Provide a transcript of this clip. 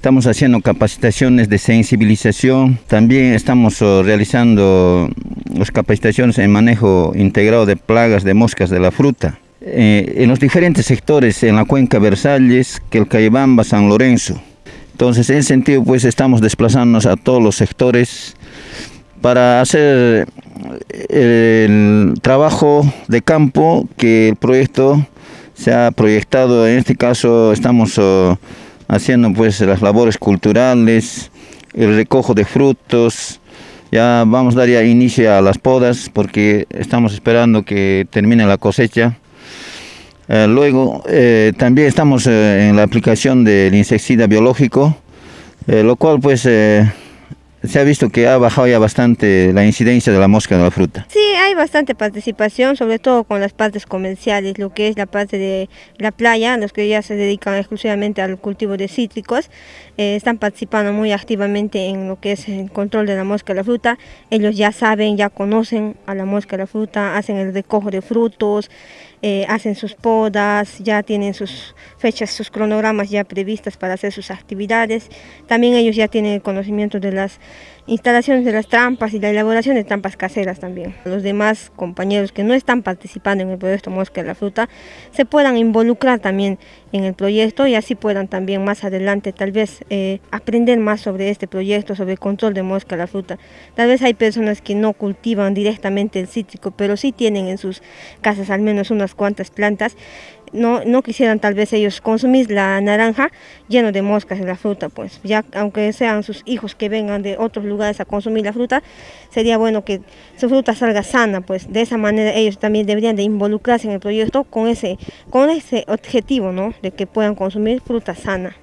Estamos haciendo capacitaciones de sensibilización, también estamos oh, realizando las capacitaciones en manejo integrado de plagas de moscas de la fruta. Eh, en los diferentes sectores, en la cuenca Versalles, Quelcaibamba, San Lorenzo. Entonces, en ese sentido, pues estamos desplazándonos a todos los sectores para hacer el trabajo de campo que el proyecto se ha proyectado. En este caso, estamos oh, haciendo pues las labores culturales, el recojo de frutos. Ya vamos a dar ya inicio a las podas porque estamos esperando que termine la cosecha. Eh, luego eh, también estamos eh, en la aplicación del insecticida biológico, lo cual pues se ha visto que ha bajado ya bastante la incidencia de la mosca de la fruta. Sí, hay bastante participación, sobre todo con las partes comerciales, lo que es la parte de la playa, los que ya se dedican exclusivamente al cultivo de cítricos, eh, están participando muy activamente en lo que es el control de la mosca de la fruta. Ellos ya saben, ya conocen a la mosca de la fruta, hacen el recojo de frutos, eh, hacen sus podas, ya tienen sus fechas, sus cronogramas ya previstas para hacer sus actividades. También ellos ya tienen el conocimiento de las instalaciones de las trampas y la elaboración de trampas caseras también. Los demás compañeros que no están participando en el proyecto Mosca de la Fruta se puedan involucrar también en el proyecto y así puedan también más adelante tal vez eh, aprender más sobre este proyecto, sobre el control de mosca de la fruta. Tal vez hay personas que no cultivan directamente el cítrico, pero sí tienen en sus casas al menos unas cuantas plantas no, no quisieran tal vez ellos consumir la naranja lleno de moscas en la fruta, pues ya aunque sean sus hijos que vengan de otros lugares a consumir la fruta, sería bueno que su fruta salga sana, pues de esa manera ellos también deberían de involucrarse en el proyecto con ese, con ese objetivo, ¿no? De que puedan consumir fruta sana.